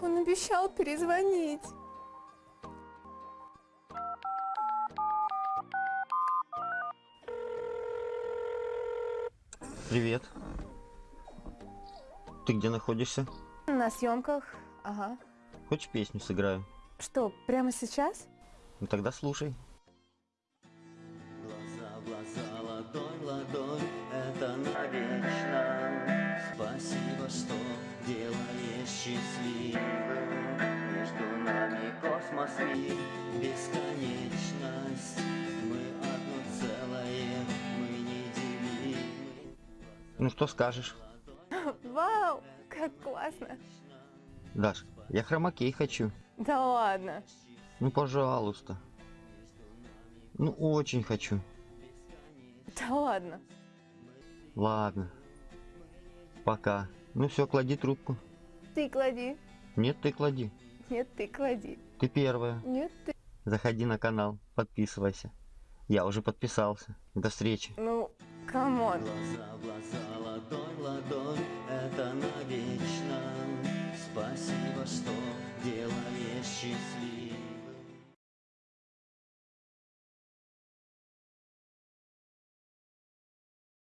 Он обещал перезвонить. Привет. Ты где находишься? На съемках. Ага. Хочешь песню сыграю? Что, прямо сейчас? Ну тогда слушай. Глаза глаза, счастливым. Между нами космос и бесконечность. Мы одно целое, мы неделимы. Ну что скажешь? Вау, как классно. Даш, я хромакей хочу. Да ладно. Ну пожалуйста. Ну очень хочу. Да ладно. Ладно. Пока. Ну все, клади трубку. Ты клади. Нет, ты клади. Нет, ты клади. Ты первая. Нет, ты. Заходи на канал, подписывайся. Я уже подписался. До встречи. Ну, come on. Глаза глаза, ладонь